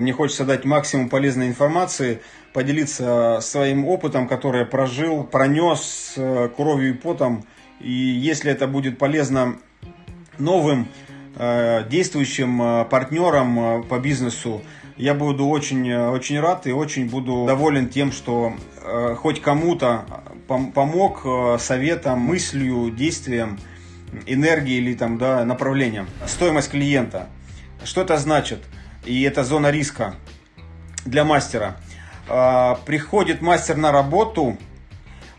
Мне хочется дать максимум полезной информации, поделиться своим опытом, который я прожил, пронес э, кровью и потом. И если это будет полезно новым э, действующим э, партнерам по бизнесу, я буду очень, очень рад и очень буду доволен тем, что хоть кому-то помог советом, мыслью, действием, энергией или там, да, направлением. Стоимость клиента. Что это значит? И это зона риска для мастера. А, приходит мастер на работу,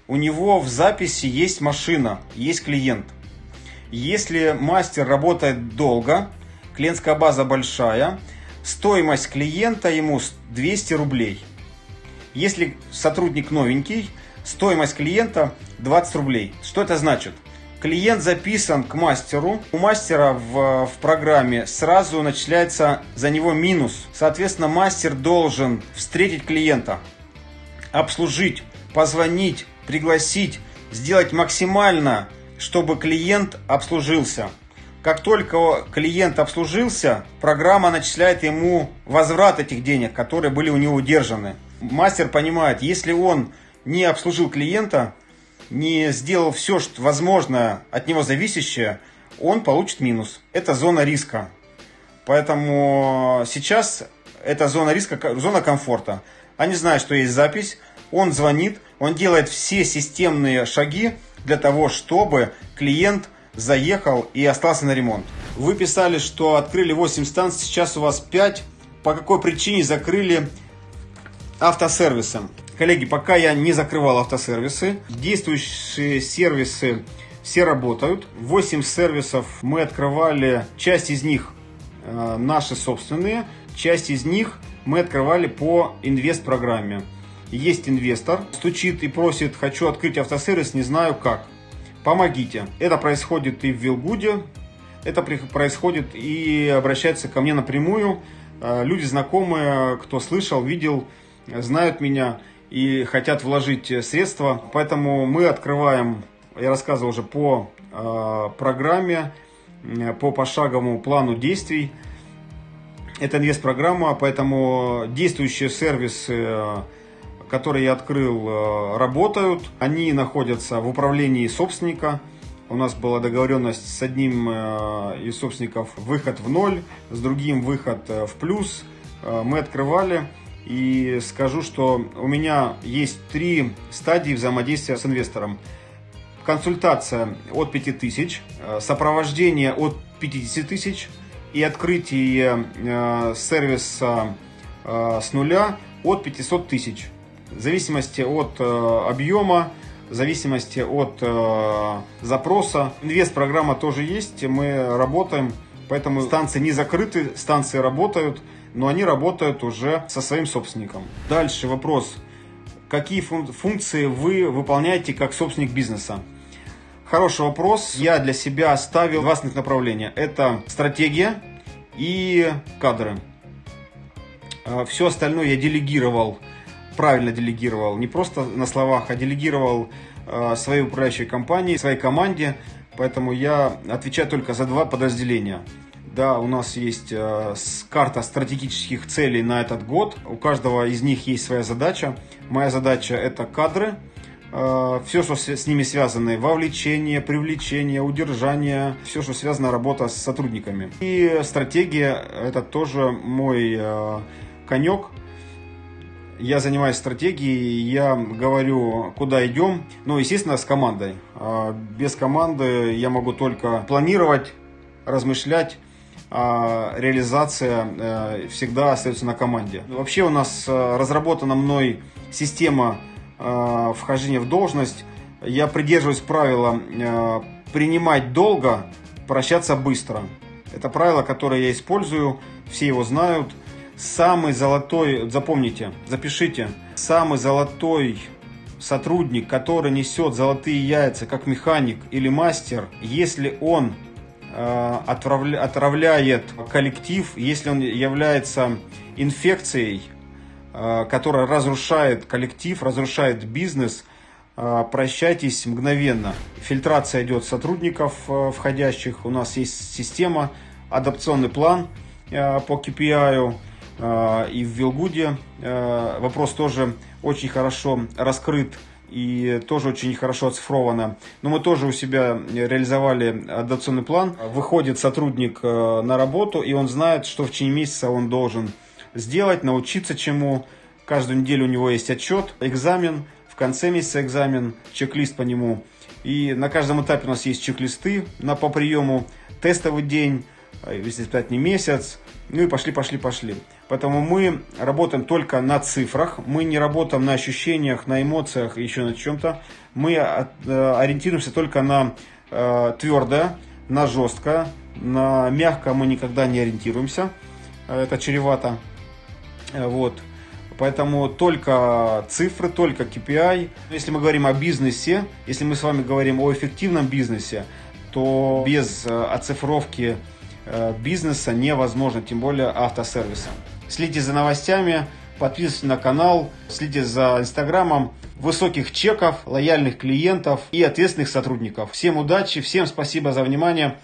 у него в записи есть машина, есть клиент. Если мастер работает долго, клиентская база большая, стоимость клиента ему 200 рублей. Если сотрудник новенький, стоимость клиента 20 рублей. Что это значит? Клиент записан к мастеру. У мастера в, в программе сразу начисляется за него минус. Соответственно, мастер должен встретить клиента, обслужить, позвонить, пригласить, сделать максимально, чтобы клиент обслужился. Как только клиент обслужился, программа начисляет ему возврат этих денег, которые были у него удержаны. Мастер понимает, если он не обслужил клиента, не сделал все, что возможно от него зависящее, он получит минус. Это зона риска. Поэтому сейчас это зона риска, зона комфорта. Они знают, что есть запись, он звонит, он делает все системные шаги для того, чтобы клиент заехал и остался на ремонт. Вы писали, что открыли 8 станций, сейчас у вас 5. По какой причине закрыли автосервисом? Коллеги, пока я не закрывал автосервисы, действующие сервисы все работают. 8 сервисов мы открывали, часть из них э, наши собственные, часть из них мы открывали по инвест-программе. Есть инвестор, стучит и просит, хочу открыть автосервис, не знаю как. Помогите. Это происходит и в Вилгуде, это происходит и обращается ко мне напрямую. Э, люди знакомые, кто слышал, видел, знают меня и хотят вложить средства. Поэтому мы открываем, я рассказывал уже по э, программе, по пошаговому плану действий. Это инвест-программа, поэтому действующие сервисы, которые я открыл, э, работают. Они находятся в управлении собственника. У нас была договоренность с одним э, из собственников выход в ноль, с другим выход э, в плюс. Мы открывали и скажу, что у меня есть три стадии взаимодействия с инвестором. Консультация от 5000, э, сопровождение от 50 тысяч и открытие э, сервиса э, с нуля от 500 тысяч. В зависимости от объема, в зависимости от запроса. Инвест-программа тоже есть, мы работаем, поэтому станции не закрыты, станции работают но они работают уже со своим собственником. Дальше вопрос. Какие функции вы выполняете как собственник бизнеса? Хороший вопрос. Я для себя оставил два основных направления. Это стратегия и кадры. А, Все остальное я делегировал, правильно делегировал, не просто на словах, а делегировал а, своей управляющей компании, своей команде. Поэтому я отвечаю только за два подразделения. Да, у нас есть э, карта стратегических целей на этот год. У каждого из них есть своя задача. Моя задача это кадры. Э, все, что с ними связано, вовлечение, привлечение, удержание, все, что связано работа с сотрудниками. И стратегия это тоже мой э, конек. Я занимаюсь стратегией, я говорю, куда идем. Ну, естественно, с командой. Без команды я могу только планировать, размышлять а реализация э, всегда остается на команде. Вообще у нас э, разработана мной система э, вхождения в должность. Я придерживаюсь правила принимать долго, прощаться быстро. Это правило, которое я использую, все его знают. Самый золотой, запомните, запишите, самый золотой сотрудник, который несет золотые яйца, как механик или мастер, если он отравляет коллектив, если он является инфекцией, э, которая разрушает коллектив, разрушает бизнес, э, прощайтесь мгновенно. Фильтрация идет сотрудников входящих, у нас есть система, адапционный план по KPI, и в Вилгуде. Вопрос тоже очень хорошо раскрыт и тоже очень хорошо оцифровано. Но мы тоже у себя реализовали адаптационный план. Выходит сотрудник на работу, и он знает, что в течение месяца он должен сделать, научиться чему. Каждую неделю у него есть отчет, экзамен, в конце месяца экзамен, чек-лист по нему. И на каждом этапе у нас есть чек-листы на, по приему, тестовый день, если испытательный месяц, ну и пошли, пошли, пошли. Поэтому мы работаем только на цифрах, мы не работаем на ощущениях, на эмоциях, еще на чем-то. Мы э, ориентируемся только на э, твердое, на жесткое, на мягкое мы никогда не ориентируемся. Это чревато. Вот. Поэтому только цифры, только KPI. Если мы говорим о бизнесе, если мы с вами говорим о эффективном бизнесе, то без э, оцифровки э, бизнеса невозможно, тем более автосервиса. Следите за новостями, подписывайтесь на канал, следите за инстаграмом. Высоких чеков, лояльных клиентов и ответственных сотрудников. Всем удачи, всем спасибо за внимание.